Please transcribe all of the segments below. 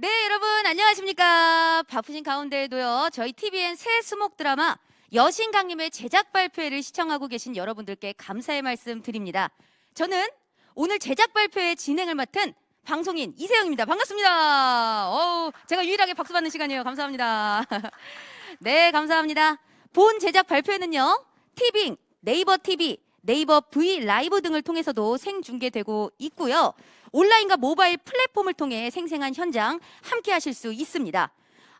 네, 여러분 안녕하십니까? 바쁘신 가운데에도요. 저희 TVN 새 수목 드라마 여신 강림의 제작 발표회를 시청하고 계신 여러분들께 감사의 말씀 드립니다. 저는 오늘 제작 발표회 진행을 맡은 방송인 이세영입니다. 반갑습니다. 어우, 제가 유일하게 박수 받는 시간이에요. 감사합니다. 네, 감사합니다. 본 제작 발표회는요. 티빙, 네이버 TV, 네이버 V 라이브 등을 통해서도 생중계되고 있고요. 온라인과 모바일 플랫폼을 통해 생생한 현장 함께 하실 수 있습니다.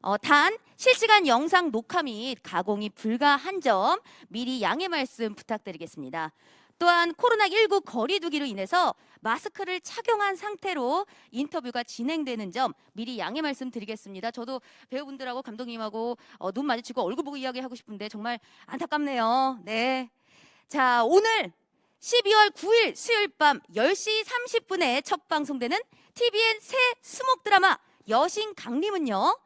어, 단 실시간 영상 녹화 및 가공이 불가한 점 미리 양해 말씀 부탁드리겠습니다. 또한 코로나19 거리두기로 인해서 마스크를 착용한 상태로 인터뷰가 진행되는 점 미리 양해 말씀드리겠습니다. 저도 배우분들하고 감독님하고 어, 눈 마주치고 얼굴 보고 이야기하고 싶은데 정말 안타깝네요. 네. 자, 오늘 12월 9일 수요일 밤 10시 30분에 첫 방송되는 tvN 새 수목 드라마 여신 강림은요.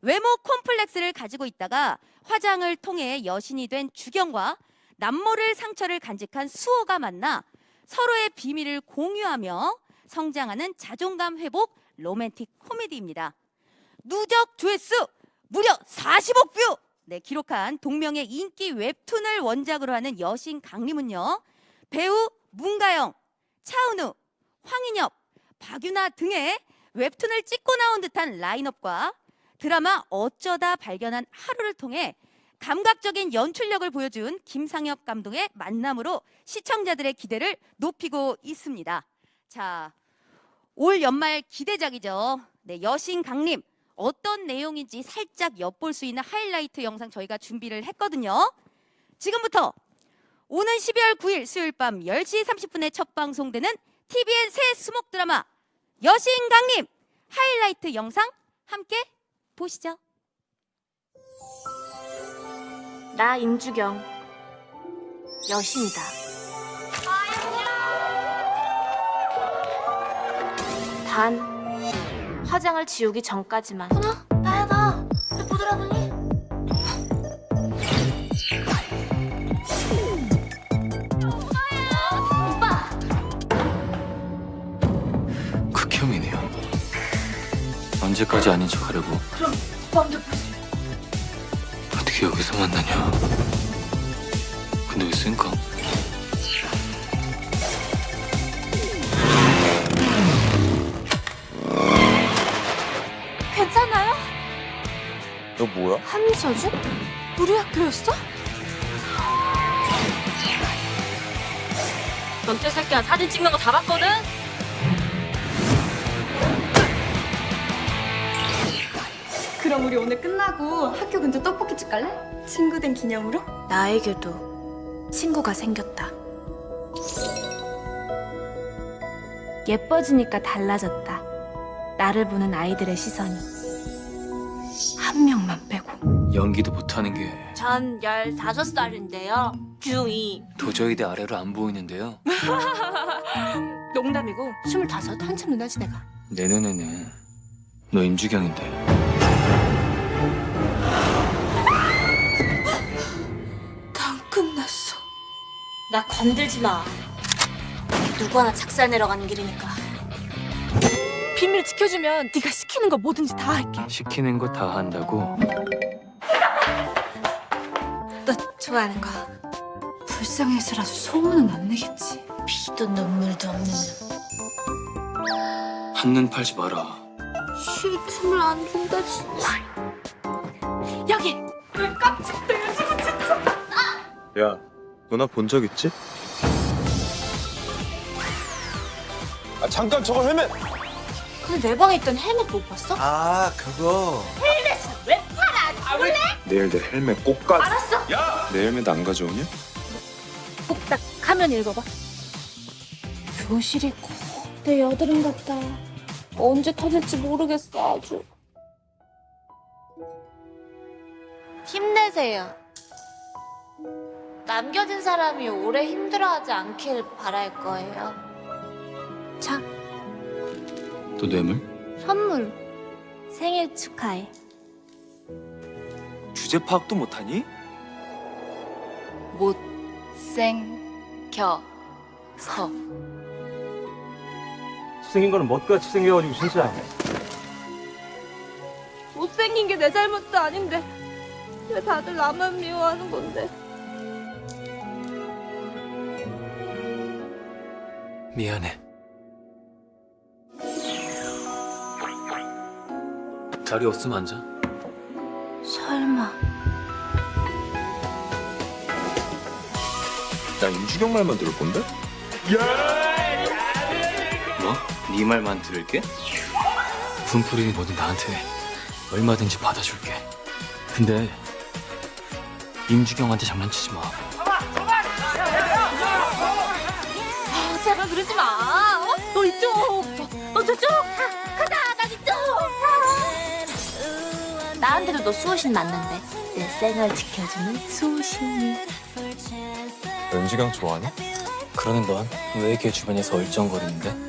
외모 콤플렉스를 가지고 있다가 화장을 통해 여신이 된 주경과 남모를 상처를 간직한 수호가 만나 서로의 비밀을 공유하며 성장하는 자존감 회복 로맨틱 코미디입니다. 누적 조회수 무려 40억 뷰! 네, 기록한 동명의 인기 웹툰을 원작으로 하는 여신 강림은요. 배우 문가영, 차은우, 황인엽, 박유나 등의 웹툰을 찍고 나온 듯한 라인업과 드라마 어쩌다 발견한 하루를 통해 감각적인 연출력을 보여준 김상엽 감독의 만남으로 시청자들의 기대를 높이고 있습니다. 자, 올 연말 기대작이죠. 네, 여신 강림 어떤 내용인지 살짝 엿볼 수 있는 하이라이트 영상 저희가 준비를 했거든요. 지금부터 오는 12월 9일 수요일 밤 10시 30분에 첫 방송되는 TVN 새 수목 드라마 여신 강림 하이라이트 영상 함께 보시죠. 나 임주경 여신이다. 단 화장을 지우기 전까지만. 누나 나야 나. 왜 못 알아보니? 언제까지 아닌 척 하려고 그럼 마음대로 보지. 어떻게 여기서 만나냐? 근데 왜 쓴가? 괜찮아요? 너 뭐야? 한서준? 우리 학교였어? 전태 새끼야 사진 찍는 거 다 봤거든? 그럼 우리 오늘 끝나고 학교 근처 떡볶이집 갈래? 친구 된 기념으로? 나에게도 친구가 생겼다. 예뻐지니까 달라졌다. 나를 보는 아이들의 시선이. 한 명만 빼고. 연기도 못하는 게 전 15살인데요. 중2. 도저히 내 아래로 안 보이는데요. 농담이고 25 한참 누나지 내가. 내 눈에는 너 임주경인데 난 끝났어. 나 건들지 마. 누구 하나 착살 내려가는 길이니까. 비밀 지켜주면 네가 시키는 거 뭐든지 다 할게. 시키는 거 다 한다고 너 좋아하는 거. 불쌍해서라도 소문은 안 내겠지. 피도 눈물도 없는 한눈 팔지 마라. 쉴 틈을 안 준다 진짜. 여기. 야, 너나본 적 있지? 아 잠깐 저거 헬멧! 근데 내 방에 있던 헬멧 못 봤어? 아 그거 왜 내일 내 헬멧 꼭 가. 알았어. 야! 내 헬멧 안 가져오냐? 꼭딱 화면 읽어봐. 교실이 꼭내 여드름 같다. 언제 터질지 모르겠어 아주. 힘내세요. 남겨진 사람이 오래 힘들어하지 않길 바랄 거예요. 자, 또 뇌물? 선물. 생일 축하해. 주제 파악도 못하니? 못생겨서 생긴 거는 멋같이 생겨가지고 진짜 못생긴 게 내 잘못도 아닌데 왜 다들 나만 미워하는 건데? 미안해. 자리 없으면 앉아. 설마 나 임주경 말만 들을 건데? 뭐? 네 말만 들을게? 분풀이는 뭐든 나한테 해. 얼마든지 받아줄게. 근데 임주경한테 장난치지 마. 아, 제발 그러지 마. 어? 너 이쪽. 너 저쪽. 가, 가자. 난 이쪽. 나한테도 너 수호신 맞는데. 내 생을 지켜주는 수호신이. 임주경 좋아하냐? 그러는 넌 왜 걔 주변에서 얼쩡거리는데? 네,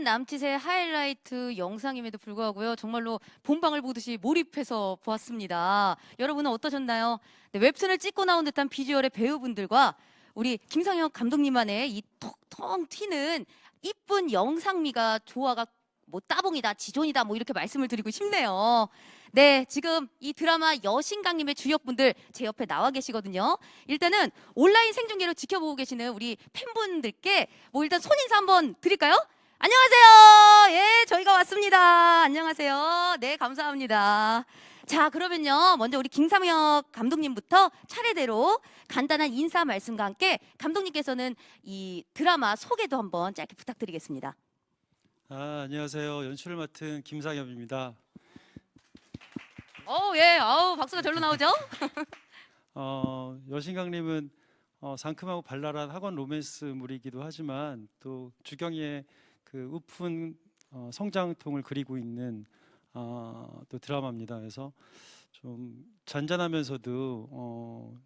4분 남짓의 하이라이트 영상임에도 불구하고요. 정말로 본방을 보듯이 몰입해서 보았습니다. 여러분은 어떠셨나요? 네, 웹툰을 찍고 나온 듯한 비주얼의 배우분들과 우리 김상혁 감독님만의 이 톡톡 튀는 이쁜 영상미가 조화가 뭐 따봉이다, 지존이다, 뭐 이렇게 말씀을 드리고 싶네요. 네, 지금 이 드라마 여신강님의 주역분들 제 옆에 나와 계시거든요. 일단은 온라인 생중계로 지켜보고 계시는 우리 팬분들께 뭐 일단 손인사 한번 드릴까요? 안녕하세요. 예, 저희가 왔습니다. 안녕하세요. 네, 감사합니다. 자, 그러면요. 먼저 우리 김삼혁 감독님부터 차례대로 간단한 인사 말씀과 함께 감독님께서는 이 드라마 소개도 한번 짧게 부탁드리겠습니다. 아, 안녕하세요. 연출을 맡은 김상엽입니다. 어, 예. 아우, 박수가 절로 나오죠? 어, 여신강님은 어, 상큼하고 발랄한 학원 로맨스물이기도 하지만 또 주경이의 그 우픈 어, 성장통을 그리고 있는 어, 또 드라마입니다. 그래서 좀 잔잔하면서도 어,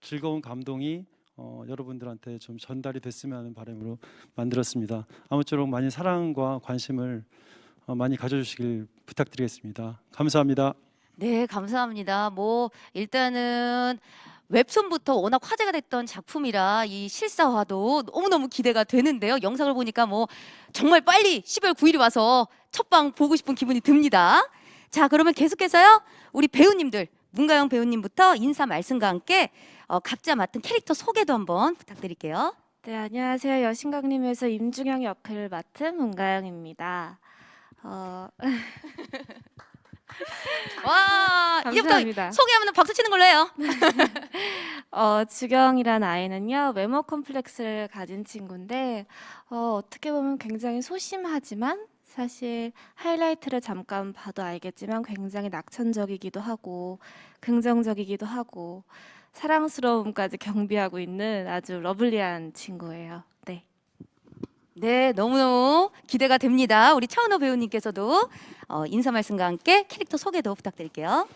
즐거운 감동이 어, 여러분들한테 좀 전달이 됐으면 하는 바람으로 만들었습니다. 아무쪼록 많이 사랑과 관심을 어, 많이 가져주시길 부탁드리겠습니다. 감사합니다. 네, 감사합니다. 뭐 일단은 웹툰부터 워낙 화제가 됐던 작품이라 이 실사화도 너무너무 기대가 되는데요. 영상을 보니까 뭐 정말 빨리 12월 9일이 와서 첫방 보고 싶은 기분이 듭니다. 자, 그러면 계속해서요. 우리 배우님들 문가영 배우님부터 인사 말씀과 함께 어, 각자 맡은 캐릭터 소개도 한번 부탁드릴게요. 네 안녕하세요 여신강님에서 임중영 역할을 맡은 문가영입니다. 어, 와, 감사합니다. 소개하면 박수 치는 걸로 해요. 어, 주경이란 아이는요 외모 컴플렉스를 가진 친구인데 어, 어떻게 보면 굉장히 소심하지만 사실 하이라이트를 잠깐 봐도 알겠지만 굉장히 낙천적이기도 하고 긍정적이기도 하고 사랑스러움까지 경비하고 있는 아주 러블리한 친구예요. 네. 네, 너무너무 기대가 됩니다. 우리 차은호 배우님께서도 어, 인사 말씀과 함께 캐릭터 소개도 부탁드릴게요.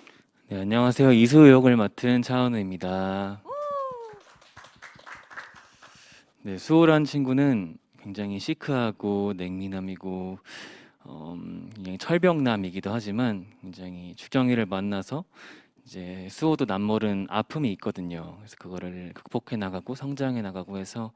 네, 안녕하세요. 이수 역을 맡은 차은우입니다. 네, 수호란 친구는 굉장히 시크하고 냉미남이고 어, 음, 굉장히 철벽남이기도 하지만 굉장히 주경이를 만나서 이제 수호도 남모른 아픔이 있거든요. 그래서 그거를 극복해 나가고 성장해 나가고 해서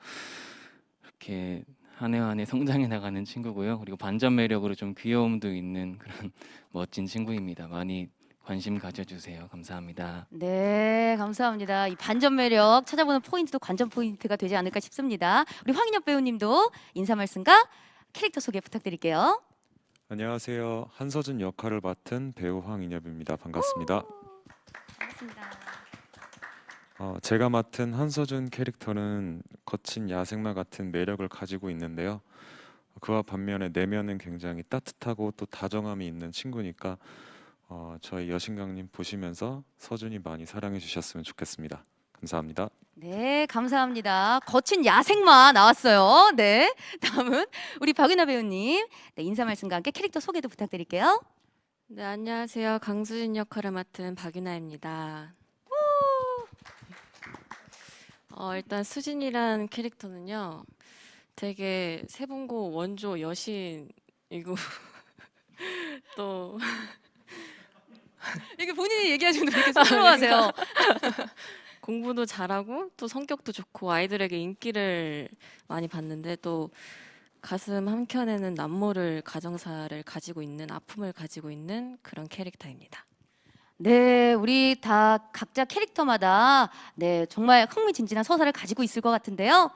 이렇게 한 해 한 해 성장해 나가는 친구고요. 그리고 반전 매력으로 좀 귀여움도 있는 그런 멋진 친구입니다. 많이 관심 가져주세요. 감사합니다. 네, 감사합니다. 이 반전 매력 찾아보는 포인트도 관전 포인트가 되지 않을까 싶습니다. 우리 황인엽 배우님도 인사 말씀과 캐릭터 소개 부탁드릴게요. 안녕하세요. 한서준 역할을 맡은 배우 황인엽입니다. 반갑습니다. 반갑습니다. 어, 제가 맡은 한서준 캐릭터는 거친 야생마 같은 매력을 가지고 있는데요. 그와 반면에 내면은 굉장히 따뜻하고 또 다정함이 있는 친구니까 어, 저희 여신강님 보시면서 서준이 많이 사랑해 주셨으면 좋겠습니다. 감사합니다. 네, 감사합니다. 거친 야생마 나왔어요. 네, 다음은 우리 박윤아 배우님 네, 인사 말씀과 함께 캐릭터 소개도 부탁드릴게요. 네, 안녕하세요. 강수진 역할을 맡은 박윤아입니다. 어, 일단 수진이란 캐릭터는요. 되게 세분고 원조 여신이고 또 본인이 얘기하시는데 왜 이렇게 쑥스러워하세요? 공부도 잘하고 또 성격도 좋고 아이들에게 인기를 많이 받는데 또 가슴 한켠에는 남모를 가정사를 가지고 있는 아픔을 가지고 있는 그런 캐릭터입니다. 네, 우리 다 각자 캐릭터마다 네 정말 흥미진진한 서사를 가지고 있을 것 같은데요.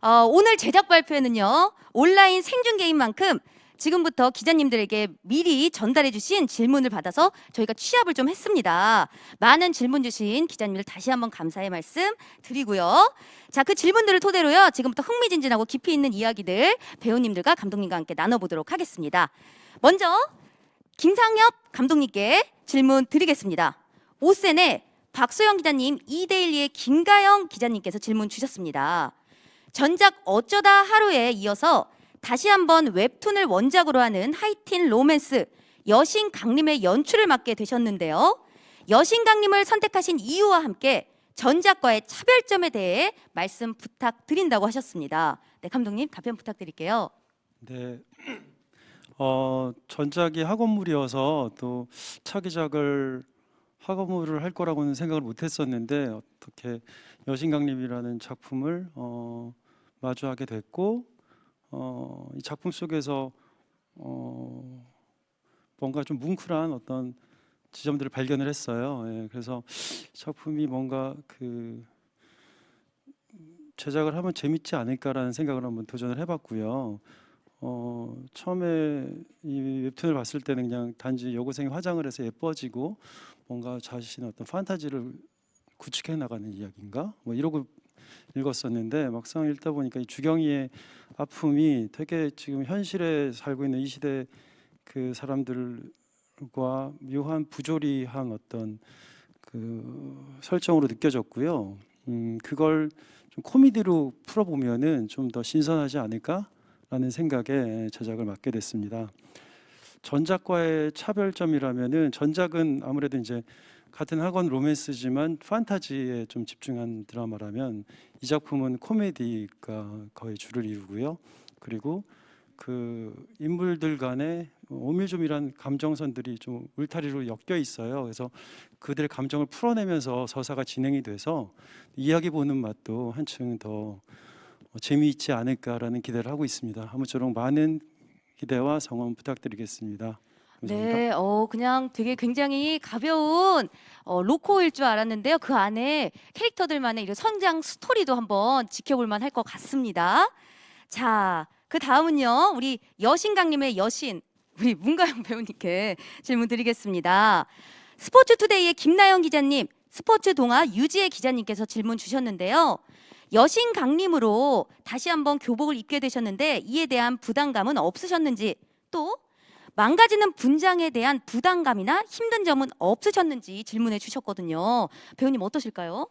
어, 오늘 제작 발표에는요 온라인 생중 게임 만큼 지금부터 기자님들에게 미리 전달해 주신 질문을 받아서 저희가 취합을 좀 했습니다. 많은 질문 주신 기자님들 다시 한번 감사의 말씀 드리고요. 자, 그 질문들을 토대로요. 지금부터 흥미진진하고 깊이 있는 이야기들 배우님들과 감독님과 함께 나눠보도록 하겠습니다. 먼저 김상엽 감독님께 질문 드리겠습니다. 오센의 박소영 기자님, 이데일리의 김가영 기자님께서 질문 주셨습니다. 전작 어쩌다 하루에 이어서 다시 한번 웹툰을 원작으로 하는 하이틴 로맨스 여신 강림의 연출을 맡게 되셨는데요. 여신 강림을 선택하신 이유와 함께 전작과의 차별점에 대해 말씀 부탁드린다고 하셨습니다. 네, 감독님 답변 부탁드릴게요. 네. 어, 전작이 학원물이어서 또 차기작을 학원물을 할 거라고는 생각을 못 했었는데 어떻게 여신강림이라는 작품을 어, 마주하게 됐고 어, 이 작품 속에서 어, 뭔가 좀 뭉클한 어떤 지점들을 발견을 했어요. 예, 그래서 작품이 뭔가 그 제작을 하면 재밌지 않을까라는 생각을 한번 도전을 해봤고요. 어, 처음에 이 웹툰을 봤을 때는 그냥 단지 여고생이 화장을 해서 예뻐지고 뭔가 자신의 어떤 판타지를 구축해 나가는 이야기인가 뭐 이러고 읽었었는데 막상 읽다 보니까 이 주경이의 아픔이 되게 지금 현실에 살고 있는 이 시대 그 사람들과 묘한 부조리한 어떤 그 설정으로 느껴졌고요. 음, 그걸 좀 코미디로 풀어보면은 좀 더 신선하지 않을까라는 생각에 제작을 맡게 됐습니다. 전작과의 차별점이라면은 전작은 아무래도 이제 같은 학원 로맨스지만 판타지에 좀 집중한 드라마라면 이 작품은 코미디가 거의 주를 이루고요. 그리고 그 인물들 간의 오밀조밀한 감정선들이 좀 울타리로 엮여 있어요. 그래서 그들의 감정을 풀어내면서 서사가 진행이 돼서 이야기 보는 맛도 한층 더 재미있지 않을까라는 기대를 하고 있습니다. 아무쪼록 많은 기대와 성원 부탁드리겠습니다. 네, 어, 그냥 되게 굉장히 가벼운 어, 로코일 줄 알았는데요. 그 안에 캐릭터들만의 이런 성장 스토리도 한번 지켜볼 만할 것 같습니다. 자, 그 다음은요. 우리 여신강님의 여신, 우리 문가영 배우님께 질문 드리겠습니다. 스포츠투데이의 김나영 기자님, 스포츠 동아 유지혜 기자님께서 질문 주셨는데요. 여신 강림으로 다시 한번 교복을 입게 되셨는데 이에 대한 부담감은 없으셨는지 또 망가지는 분장에 대한 부담감이나 힘든 점은 없으셨는지 질문해 주셨거든요. 배우님 어떠실까요?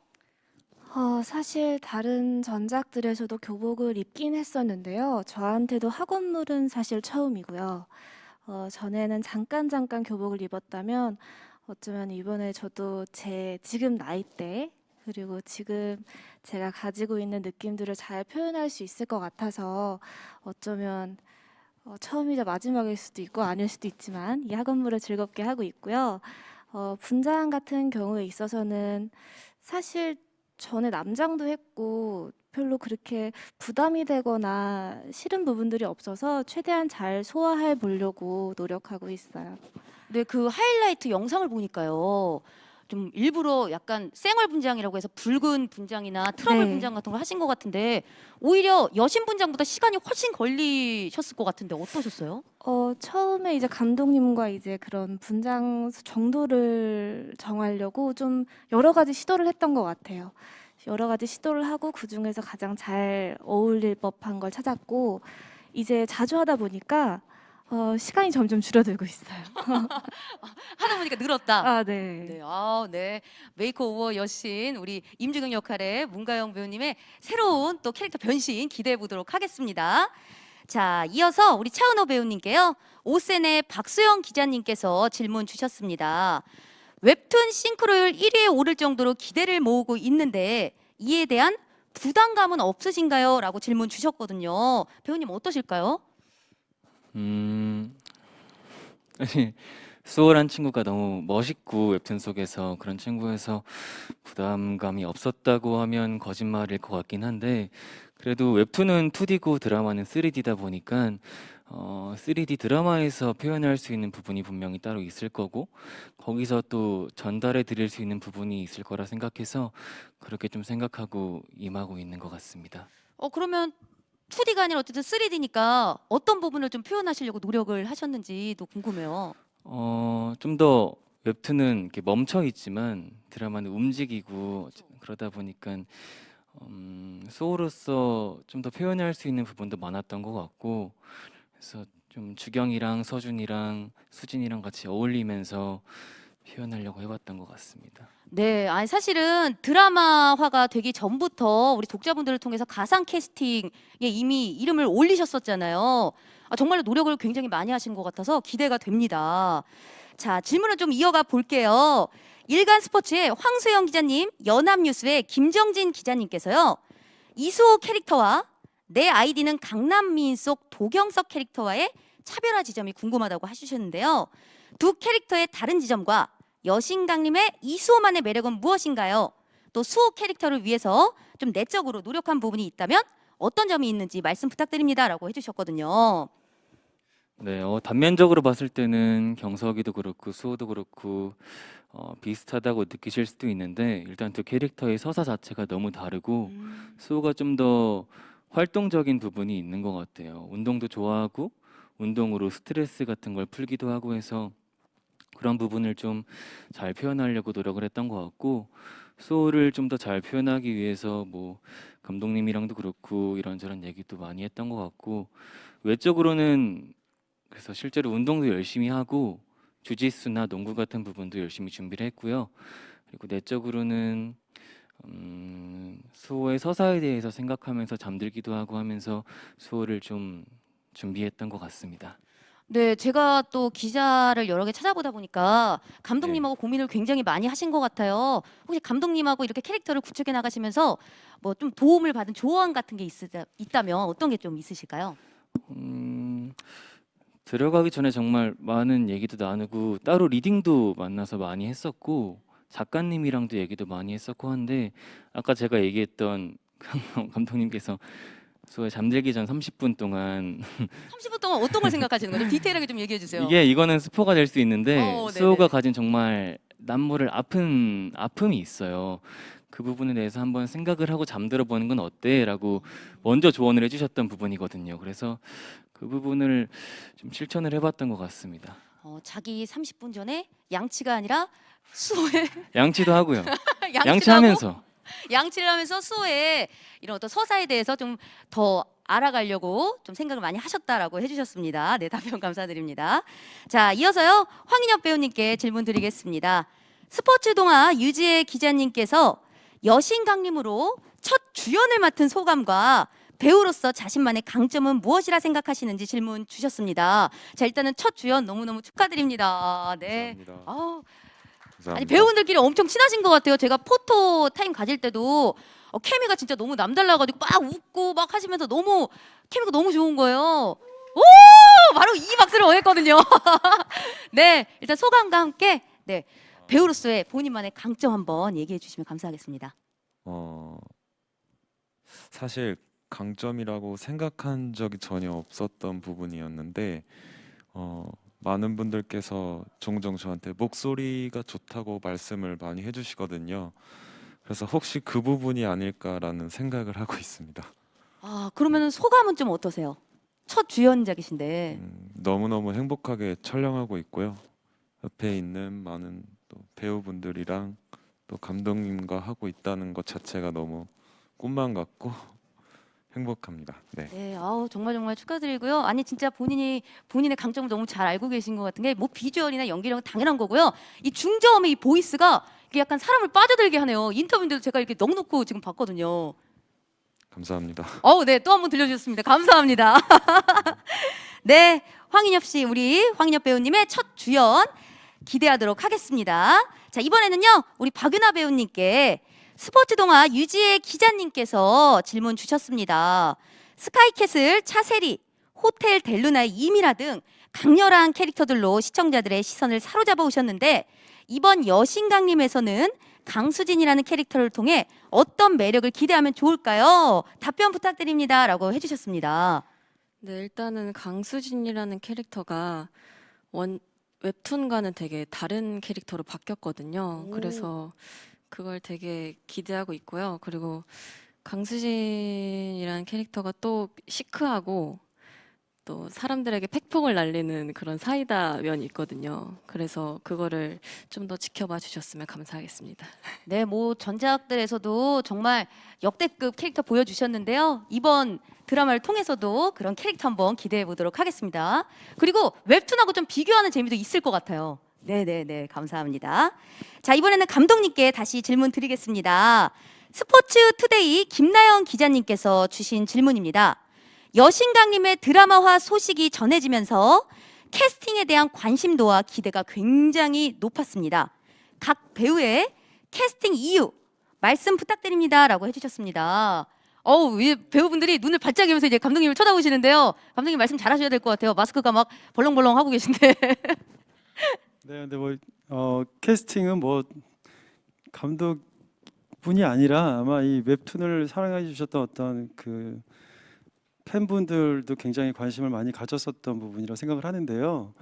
어, 사실 다른 전작들에서도 교복을 입긴 했었는데요. 저한테도 학원물은 사실 처음이고요. 어, 전에는 잠깐 잠깐 교복을 입었다면 어쩌면 이번에 저도 제 지금 나이대 그리고 지금 제가 가지고 있는 느낌들을 잘 표현할 수 있을 것 같아서 어쩌면 어, 처음이자 마지막일 수도 있고 아닐 수도 있지만 이 학원물을 즐겁게 하고 있고요. 어, 분장 같은 경우에 있어서는 사실 전에 남장도 했고 별로 그렇게 부담이 되거나 싫은 부분들이 없어서 최대한 잘 소화해 보려고 노력하고 있어요. 네, 그 하이라이트 영상을 보니까요. 좀 일부러 약간 쌩얼 분장이라고 해서 붉은 분장이나 트러블 네. 분장 같은 걸 하신 것 같은데 오히려 여신 분장보다 시간이 훨씬 걸리셨을 것 같은데 어떠셨어요? 어, 처음에 이제 감독님과 이제 그런 분장 정도를 정하려고 좀 여러 가지 시도를 했던 것 같아요. 여러 가지 시도를 하고 그 중에서 가장 잘 어울릴 법한 걸 찾았고 이제 자주 하다 보니까 어, 시간이 점점 줄어들고 있어요. 하다 보니까 늘었다. 아, 네. 네, 아, 네. makeover 여신 우리 임주경 역할의 문가영 배우님의 새로운 또 캐릭터 변신 기대해 보도록 하겠습니다. 자, 이어서 우리 차은우 배우님께요. OSEN의 박수영 기자님께서 질문 주셨습니다. 웹툰 싱크로율 1위에 오를 정도로 기대를 모으고 있는데 이에 대한 부담감은 없으신가요? 라고 질문 주셨거든요. 배우님 어떠실까요? 음, 수호란 친구가 너무 멋있고 웹툰 속에서 그런 친구여서 부담감이 없었다고 하면 거짓말일 것 같긴 한데 그래도 웹툰은 2D고 드라마는 3D다 보니까 어, 3D 드라마에서 표현할 수 있는 부분이 분명히 따로 있을 거고 거기서 또 전달해 드릴 수 있는 부분이 있을 거라 생각해서 그렇게 좀 생각하고 임하고 있는 것 같습니다. 어 그러면 2D가 아니라 어쨌든 3D니까 어떤 부분을 좀 표현하시려고 노력을 하셨는지도 궁금해요. 어, 좀 더 웹툰은 이렇게 멈춰 있지만 드라마는 움직이고 그러다 보니까 음, 소우로서 좀 더 표현할 수 있는 부분도 많았던 것 같고 그래서 좀 주경이랑 서준이랑 수진이랑 같이 어울리면서 표현하려고 해봤던 것 같습니다. 네, 아니 사실은 드라마화가 되기 전부터 우리 독자분들을 통해서 가상 캐스팅에 이미 이름을 올리셨었잖아요. 아, 정말로 노력을 굉장히 많이 하신 것 같아서 기대가 됩니다. 자, 질문을 좀 이어가 볼게요. 일간 스포츠의 황수영 기자님, 연합뉴스의 김정진 기자님께서요. 이수호 캐릭터와 내 아이디는 강남미인 속 도경석 캐릭터와의 차별화 지점이 궁금하다고 해주셨는데요. 두 캐릭터의 다른 지점과 여신강림의 이수호만의 매력은 무엇인가요? 또 수호 캐릭터를 위해서 좀 내적으로 노력한 부분이 있다면 어떤 점이 있는지 말씀 부탁드립니다 라고 해주셨거든요. 네, 어, 단면적으로 봤을 때는 경석이도 그렇고 수호도 그렇고 어, 비슷하다고 느끼실 수도 있는데 일단 두 캐릭터의 서사 자체가 너무 다르고 수호가 좀 더 활동적인 부분이 있는 것 같아요. 운동도 좋아하고 운동으로 스트레스 같은 걸 풀기도 하고 해서 그런 부분을 좀 잘 표현하려고 노력을 했던 것 같고 수호를 좀더 잘 표현하기 위해서 뭐 감독님이랑도 그렇고 이런저런 얘기도 많이 했던 것 같고 외적으로는 그래서 실제로 운동도 열심히 하고 주짓수나 농구 같은 부분도 열심히 준비를 했고요. 그리고 내적으로는 음, 수호의 서사에 대해서 생각하면서 잠들기도 하고 하면서 수호를 좀 준비했던 것 같습니다. 네, 제가 또 기자를 여러 개 찾아보다 보니까 감독님하고 고민을 굉장히 많이 하신 것 같아요. 혹시 감독님하고 이렇게 캐릭터를 구축해 나가시면서 뭐 좀 도움을 받은 조언 같은 게 있으, 있다면 어떤 게 좀 있으실까요? 음, 들어가기 전에 정말 많은 얘기도 나누고 따로 리딩도 만나서 많이 했었고 작가님이랑도 얘기도 많이 했었고 한데 아까 제가 얘기했던 감독님께서 수호에 잠들기 전 30분 동안 30분 동안 어떤 걸 생각하시는 거죠? 디테일하게 좀 얘기해 주세요. 이게 이거는 스포가 될 수 있는데 어. 수호가 가진 정말 남모를 아픈 아픔이 있어요. 그 부분에 대해서 한번 생각을 하고 잠들어 보는 건 어때?라고 먼저 조언을 해주셨던 부분이거든요. 그래서 그 부분을 좀 실천을 해봤던 것 같습니다. 어, 자기 30분 전에 양치가 아니라 수호의 양치도 하고요. 양치하면서 양치를 하면서 수호의 이런 어떤 서사에 대해서 좀 더 알아가려고 좀 생각을 많이 하셨다라고 해주셨습니다. 네, 답변 감사드립니다. 자, 이어서요 황인엽 배우님께 질문 드리겠습니다. 스포츠동아 유지혜 기자님께서 여신 강림으로 첫 주연을 맡은 소감과 배우로서 자신만의 강점은 무엇이라 생각하시는지 질문 주셨습니다. 자, 일단은 첫 주연 너무너무 축하드립니다. 네. 감사합니다. 아우, 감사합니다. 아니 배우분들끼리 엄청 친하신 것 같아요. 제가 포토 타임 가질 때도 어, 케미가 진짜 너무 남달라가지고 막 웃고 막 하시면서 너무 케미가 너무 좋은 거예요. 오 바로 이 박수를 원했거든요. 네 일단 소감과 함께 네 배우로서의 본인만의 강점 한번 얘기해 주시면 감사하겠습니다. 어, 사실 강점이라고 생각한 적이 전혀 없었던 부분이었는데 어, 많은 분들께서 종종 저한테 목소리가 좋다고 말씀을 많이 해주시거든요. 그래서 혹시 그 부분이 아닐까라는 생각을 하고 있습니다. 아 그러면 소감은 좀 어떠세요? 첫 주연작이신데 음, 너무너무 행복하게 촬영하고 있고요. 옆에 있는 많은 또 배우분들이랑 또 감독님과 하고 있다는 것 자체가 너무 꿈만 같고 행복합니다. 네. 네, 아우 정말 정말 축하드리고요. 아니 진짜 본인이 본인의 강점을 너무 잘 알고 계신 것 같은 게 뭐 비주얼이나 연기력은 당연한 거고요. 이 중저음의 이 보이스가 이게 약간 사람을 빠져들게 하네요. 인터뷰인데도 제가 이렇게 넉넉고 지금 봤거든요. 감사합니다. 어우, 네, 또 한 번 들려주셨습니다. 감사합니다. 네, 황인엽 씨, 우리 황인엽 배우님의 첫 주연 기대하도록 하겠습니다. 자, 이번에는요, 우리 박윤아 배우님께 스포츠 동화 유지혜 기자님께서 질문 주셨습니다. 스카이캐슬, 차세리, 호텔 델루나의 이미라 등 강렬한 캐릭터들로 시청자들의 시선을 사로잡아 오셨는데 이번 여신강림에서는 강수진이라는 캐릭터를 통해 어떤 매력을 기대하면 좋을까요? 답변 부탁드립니다 라고 해주셨습니다. 네, 일단은 강수진이라는 캐릭터가 원 웹툰과는 되게 다른 캐릭터로 바뀌었거든요. 오. 그래서 그걸 되게 기대하고 있고요. 그리고 강수진이라는 캐릭터가 또 시크하고 또 사람들에게 팩폭을 날리는 그런 사이다 면이 있거든요. 그래서 그거를 좀 더 지켜봐 주셨으면 감사하겠습니다. 네, 뭐 전작들에서도 정말 역대급 캐릭터 보여주셨는데요. 이번 드라마를 통해서도 그런 캐릭터 한번 기대해 보도록 하겠습니다. 그리고 웹툰하고 좀 비교하는 재미도 있을 것 같아요. 네, 네, 네, 감사합니다. 자, 이번에는 감독님께 다시 질문 드리겠습니다. 스포츠 투데이 김나영 기자님께서 주신 질문입니다. 여신강림의 드라마화 소식이 전해지면서 캐스팅에 대한 관심도와 기대가 굉장히 높았습니다. 각 배우의 캐스팅 이유 말씀 부탁드립니다 라고 해주셨습니다. 어우, 이 배우분들이 눈을 반짝이면서 이제 감독님을 쳐다보시는데요. 감독님 말씀 잘하셔야 될 것 같아요. 마스크가 막 벌렁벌렁 하고 계신데. 네, 근데 뭐 어, 캐스팅은 뭐 감독뿐이 아니라 아마 이 웹툰을 사랑해 주셨던 어떤 그 팬분들도 굉장히 관심을 많이 가졌었던 부분이라고 생각을 하는데요.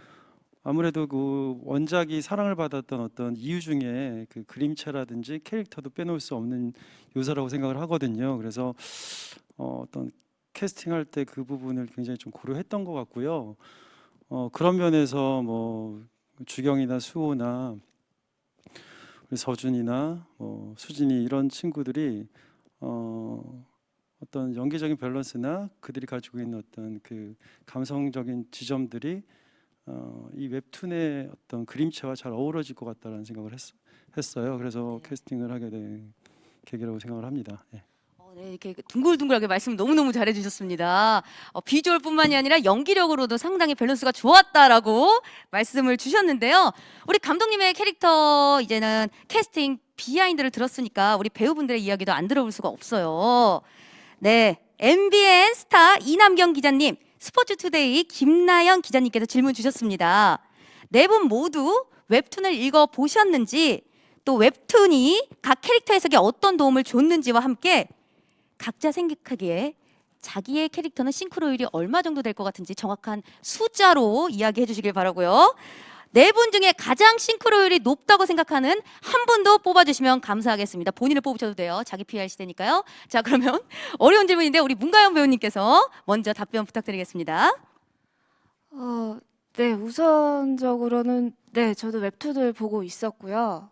아무래도 그 원작이 사랑을 받았던 어떤 이유 중에 그 그림체라든지 캐릭터도 빼놓을 수 없는 요소라고 생각을 하거든요. 그래서 어, 어떤 캐스팅할 때 그 부분을 굉장히 좀 고려했던 것 같고요. 어, 그런 면에서 뭐 주경이나 수호나 우리 서준이나 뭐 수진이 이런 친구들이 어, 어떤 연기적인 밸런스나 그들이 가지고 있는 어떤 그 감성적인 지점들이 어, 이 웹툰의 어떤 그림체와 잘 어우러질 것 같다라는 생각을 했, 했어요. 그래서 캐스팅을 하게 된 계기라고 생각을 합니다. 예. 어, 네, 이렇게 둥글둥글하게 말씀 너무너무 잘해주셨습니다. 어, 비주얼뿐만이 아니라 연기력으로도 상당히 밸런스가 좋았다라고 말씀을 주셨는데요. 우리 감독님의 캐릭터 이제는 캐스팅 비하인드를 들었으니까 우리 배우분들의 이야기도 안 들어볼 수가 없어요. 네, MBN 스타 이남경 기자님, 스포츠투데이 김나영 기자님께서 질문 주셨습니다. 네 분 모두 웹툰을 읽어 보셨는지 또 웹툰이 각 캐릭터 해석에 어떤 도움을 줬는지와 함께 각자 생각하기에 자기의 캐릭터는 싱크로율이 얼마 정도 될 것 같은지 정확한 숫자로 이야기해 주시길 바라고요. 네 분 중에 가장 싱크로율이 높다고 생각하는 한 분도 뽑아주시면 감사하겠습니다. 본인을 뽑으셔도 돼요. 자기 PR 시대니까요. 자 그러면 어려운 질문인데 우리 문가영 배우님께서 먼저 답변 부탁드리겠습니다. 어, 네, 우선적으로는 네, 저도 웹툰을 보고 있었고요.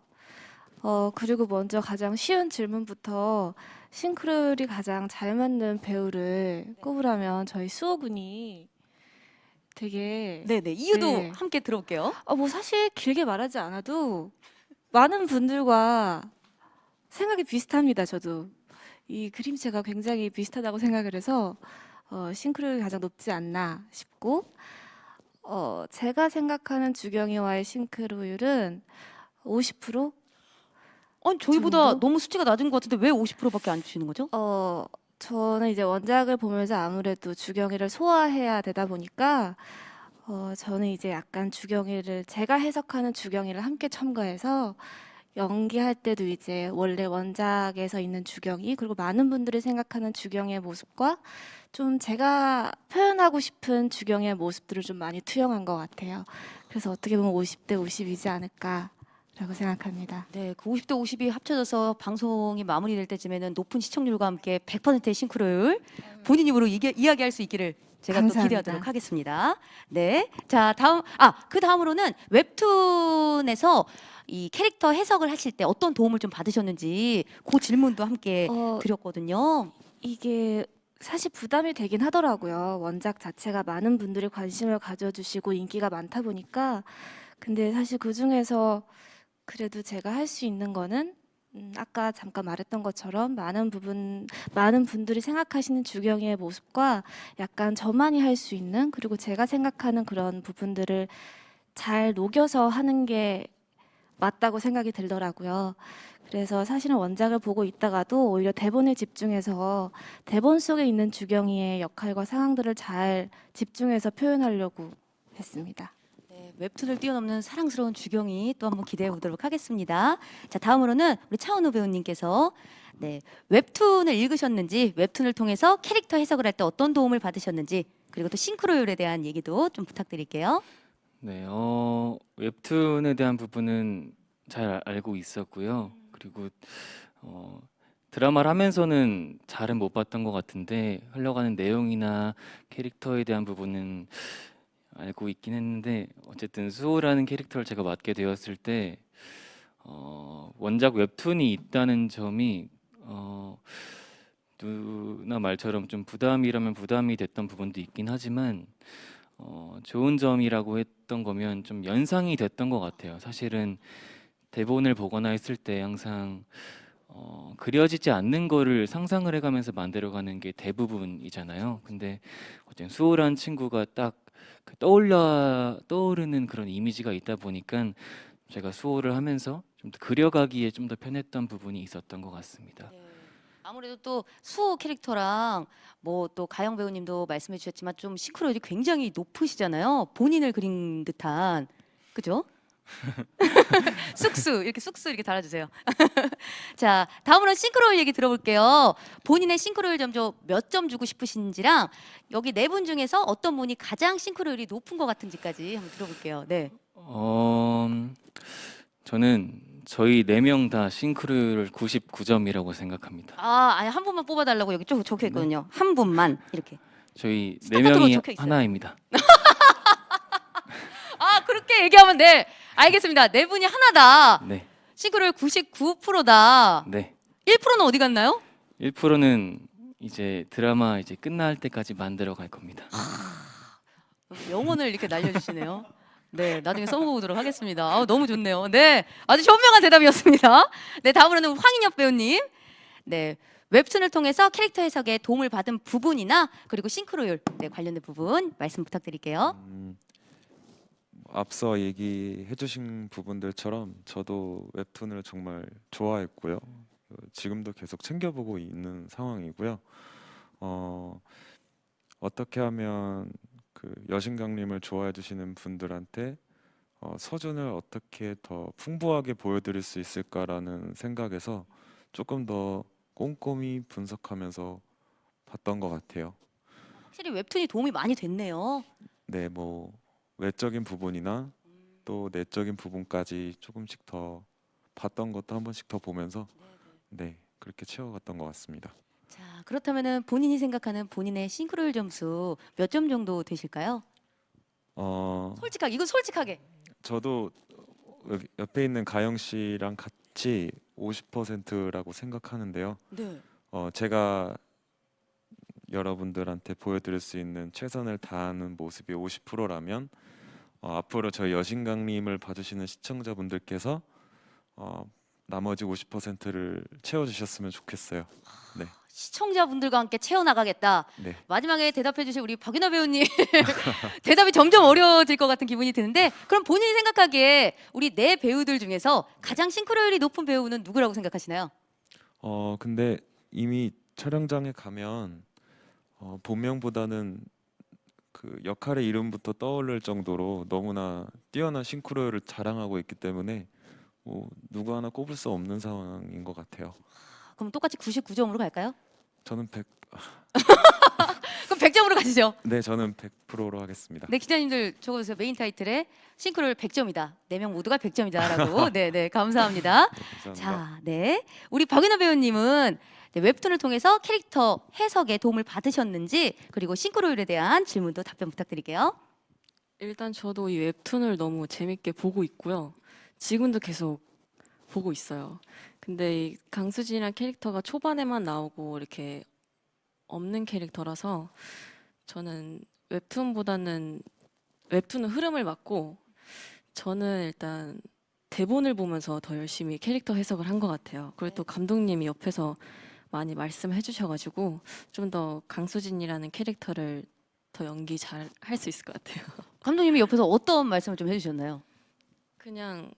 어, 그리고 먼저 가장 쉬운 질문부터 싱크로율이 가장 잘 맞는 배우를 꼽으라면 저희 수호 군이 되게 네네 이유도 네. 함께 들어볼게요. 어, 뭐 사실 길게 말하지 않아도 많은 분들과 생각이 비슷합니다. 저도 이 그림체가 굉장히 비슷하다고 생각을 해서 어, 싱크로율이 가장 높지 않나 싶고 어, 제가 생각하는 주경이와의 싱크로율은 50%? 아니 저희보다 정도? 너무 수치가 낮은 것 같은데 왜 50%밖에 안 주시는 거죠? 어, 저는 이제 원작을 보면서 아무래도 주경이를 소화해야 되다 보니까 어, 저는 이제 약간 주경이를 제가 해석하는 주경이를 함께 첨가해서 연기할 때도 이제 원래 원작에서 있는 주경이 그리고 많은 분들이 생각하는 주경의 모습과 좀 제가 표현하고 싶은 주경의 모습들을 좀 많이 투영한 것 같아요. 그래서 어떻게 보면 50대 50이지 않을까 라고 생각합니다. 네, 그 50대 50이 합쳐져서 방송이 마무리될 때쯤에는 높은 시청률과 함께 100%의 싱크로율 본인 입으로 이게, 이야기할 수 있기를 제가 또 감사합니다. 기대하도록 하겠습니다. 네, 자 다음 아그 다음으로는 웹툰에서 이 캐릭터 해석을 하실 때 어떤 도움을 좀 받으셨는지 그 질문도 함께 어, 드렸거든요. 이게 사실 부담이 되긴 하더라고요. 원작 자체가 많은 분들이 관심을 가져주시고 인기가 많다 보니까. 근데 사실 그 중에서 그래도 제가 할 수 있는 거는 음, 아까 잠깐 말했던 것처럼 많은 부분, 많은 분들이 생각하시는 주경이의 모습과 약간 저만이 할 수 있는 그리고 제가 생각하는 그런 부분들을 잘 녹여서 하는 게 맞다고 생각이 들더라고요. 그래서 사실은 원작을 보고 있다가도 오히려 대본에 집중해서 대본 속에 있는 주경이의 역할과 상황들을 잘 집중해서 표현하려고 했습니다. 네, 웹툰을 뛰어넘는 사랑스러운 주경이 또 한번 기대해 보도록 하겠습니다. 자, 다음으로는 우리 차은우 배우님께서 네, 웹툰을 읽으셨는지, 웹툰을 통해서 캐릭터 해석을 할 때 어떤 도움을 받으셨는지, 그리고 또 싱크로율에 대한 얘기도 좀 부탁드릴게요. 네, 어, 웹툰에 대한 부분은 잘 알- 알고 있었고요. 그리고 어, 드라마를 하면서는 잘은 못 봤던 것 같은데 흘러가는 내용이나 캐릭터에 대한 부분은 알고 있긴 했는데 어쨌든 수호라는 캐릭터를 제가 맡게 되었을 때 어, 원작 웹툰이 있다는 점이 어, 누나 말처럼 좀 부담이라면 부담이 됐던 부분도 있긴 하지만 어, 좋은 점이라고 했던 거면 좀 연상이 됐던 것 같아요. 사실은 대본을 보거나 했을 때 항상 어, 그려지지 않는 거를 상상을 해가면서 만들어가는 게 대부분이잖아요. 근데 어쨌든 수호란 친구가 딱 그 떠올려 떠오르는 그런 이미지가 있다 보니까 제가 수호를 하면서 좀더 그려가기에 좀 더 편했던 부분이 있었던 것 같습니다. 네. 아무래도 또 수호 캐릭터랑 뭐 또 가영 배우님도 말씀해 주셨지만 좀 싱크로율이 굉장히 높으시잖아요. 본인을 그린 듯한 그죠? 쑥쑥 이렇게 쑥쑥 이렇게 달아주세요. 자 다음으로 싱크로율 얘기 들어볼게요. 본인의 싱크로율 점수 몇점 주고 싶으신지랑 여기 네 분 중에서 어떤 분이 가장 싱크로율이 높은 것 같은지까지 한번 들어볼게요. 네. 어, 저는 저희 네 명 다 싱크로율 99점이라고 생각합니다. 아 아니 한 분만 뽑아달라고 여기 쭉 적혀 있거든요. 한 분만 이렇게. 저희 네 명이. 하나입니다. 아 그렇게 얘기하면 네 알겠습니다. 네 분이 하나다. 네, 싱크로율 99%다. 네. 1%는 어디 갔나요? 1%는 이제 드라마 이제 끝날 때까지 만들어 갈 겁니다. 영혼을 이렇게 날려주시네요. 네, 나중에 써보도록 하겠습니다. 아, 너무 좋네요. 네, 아주 현명한 대답이었습니다. 네, 다음으로는 황인엽 배우님. 네, 웹툰을 통해서 캐릭터 해석에 도움을 받은 부분이나 그리고 싱크로율 네, 관련된 부분 말씀 부탁드릴게요. 음, 앞서 얘기해 주신 부분들처럼 저도 웹툰을 정말 좋아했고요. 어, 지금도 계속 챙겨보고 있는 상황이고요. 어, 어떻게 하면 그 여신강림을 좋아해 주시는 분들한테 어, 서준을 어떻게 더 풍부하게 보여드릴 수 있을까라는 생각에서 조금 더 꼼꼼히 분석하면서 봤던 것 같아요. 확실히 웹툰이 도움이 많이 됐네요. 네, 뭐 외적인 부분이나 또 내적인 부분까지 조금씩 더 봤던 것도 한 번씩 더 보면서 네 그렇게 채워갔던 것 같습니다. 자, 그렇다면은 본인이 생각하는 본인의 싱크로율 점수 몇 점 정도 되실까요? 어 솔직하게, 이건 솔직하게. 저도 옆에 있는 가영 씨랑 같이 50%라고 생각하는데요. 네. 어 제가 여러분들한테 보여드릴 수 있는 최선을 다하는 모습이 50%라면 어, 앞으로 저희 여신강림을 봐주시는 시청자분들께서 어, 나머지 50%를 채워주셨으면 좋겠어요. 네, 시청자분들과 함께 채워나가겠다. 네. 마지막에 대답해 주실 우리 박윤아 배우님 대답이 점점 어려워질 것 같은 기분이 드는데 그럼 본인이 생각하기에 우리 네 배우들 중에서 가장 싱크로율이 높은 배우는 누구라고 생각하시나요? 어 근데 이미 촬영장에 가면 어, 본명보다는 그 역할의 이름부터 떠오를 정도로 너무나 뛰어난 싱크로율을 자랑하고 있기 때문에 뭐 누구 하나 꼽을 수 없는 상황인 것 같아요. 그럼 똑같이 99점으로 갈까요? 저는 100, 그럼 100점으로 가시죠. 네 저는 100%로 하겠습니다. 네 기자님들 적어 주세요. 메인 타이틀에 싱크로율 100점이다. 네 명 모두가 100점이다라고. 네, 네 감사합니다. 네, 감사합니다. 자, 네. 우리 박윤아 배우님은 네, 웹툰을 통해서 캐릭터 해석에 도움을 받으셨는지 그리고 싱크로율에 대한 질문도 답변 부탁드릴게요. 일단 저도 이 웹툰을 너무 재밌게 보고 있고요. 지금도 계속 보고 있어요. 근데 이 강수진이란 캐릭터가 초반에만 나오고 이렇게 없는 캐릭터라서 저는 웹툰보다는 웹툰은 흐름을 맡고 저는 일단 대본을 보면서 더 열심히 캐릭터 해석을 한 것 같아요. 그리고 또 감독님이 옆에서 많이 말씀해 주셔가지고 좀 더 강수진이라는 캐릭터를 더 연기 잘 할 수 있을 것 같아요. 감독님이 옆에서 어떤 말씀을 좀 해주셨나요? 그냥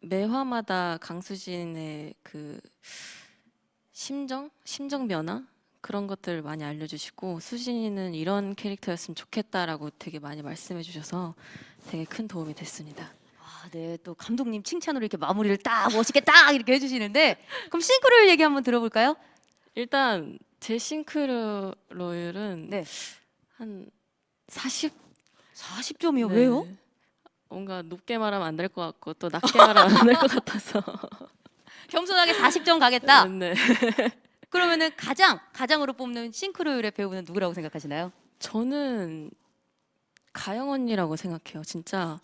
매화마다 강수진의 그 심정, 심정 변화 그런 것들 많이 알려주시고 수진이는 이런 캐릭터였으면 좋겠다라고 되게 많이 말씀해 주셔서 되게 큰 도움이 됐습니다. 아, 네. 또 감독님 칭찬으로 이렇게 마무리를 딱 멋있게 딱 이렇게 해주시는데 그럼 싱크로율 얘기 한번 들어볼까요? 일단 제 싱크로율은 네. 한 40. 40점이요. 네. 왜요? 뭔가 높게 말하면 안 될 것 같고 또 낮게 말하면 안 될 것 같아서. 겸손하게 40점 가겠다. 네. 그러면은 가장 가장으로 뽑는 싱크로율의 배우는 누구라고 생각하시나요? 저는 가영 언니라고 생각해요. 진짜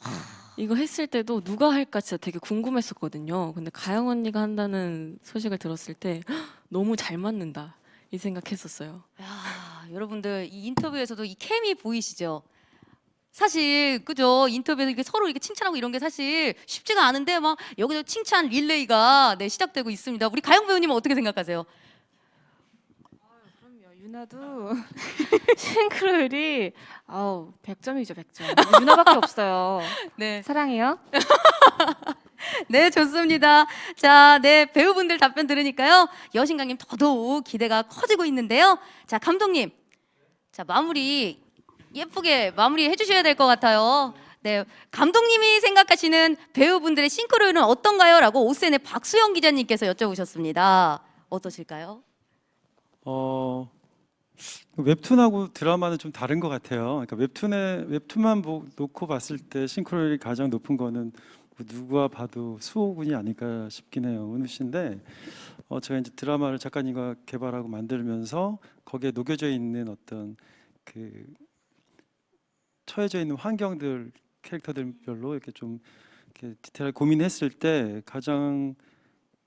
이거 했을 때도 누가 할까 진짜 되게 궁금했었거든요. 근데 가영 언니가 한다는 소식을 들었을 때 "헉, 너무 잘 맞는다 이 생각했었어요. 야, 여러분들 이 인터뷰에서도 이 케미 보이시죠? 사실 그죠 인터뷰에서 이렇게 서로 이렇게 칭찬하고 이런 게 사실 쉽지가 않은데 막 여기서 칭찬 릴레이가 네, 시작되고 있습니다. 우리 가영 배우님은 어떻게 생각하세요? 그럼요. 유나도 싱크로율이 아우 100점이죠, 100점. 유나밖에 없어요. 네, 사랑해요. 네 좋습니다. 자, 네 배우분들 답변 들으니까요 여신강님 더더욱 기대가 커지고 있는데요. 자 감독님, 자 마무리 예쁘게 마무리 해 주셔야 될 것 같아요. 네, 감독님이 생각하시는 배우분들의 싱크로율은 어떤가요?라고 오센의 박수영 기자님께서 여쭤보셨습니다. 어떠실까요? 어, 웹툰하고 드라마는 좀 다른 것 같아요. 그러니까 웹툰에 웹툰만 보, 놓고 봤을 때 싱크로율이 가장 높은 거는 뭐 누가 봐도 수호군이 아닐까 싶긴 해요. 은우 씨인데 어, 제가 이제 드라마를 작가님과 개발하고 만들면서 거기에 녹여져 있는 어떤 그 처해져 있는 환경들 캐릭터들별로 이렇게 좀 이렇게 디테일하게 고민했을 때 가장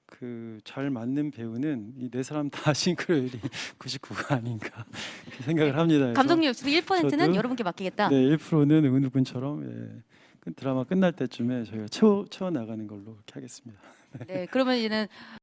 그 잘 맞는 배우는 이 네 사람 다 싱크로율이 99가 아닌가 생각을 합니다. 감독님 지금 1%는 저도- 여러분께 맡기겠다. 네, 1%는 은우 군처럼 예, 그 드라마 끝날 때쯤에 저희가 채워 채워 나가는 걸로 그렇게 하겠습니다. 네, 그러면 이제는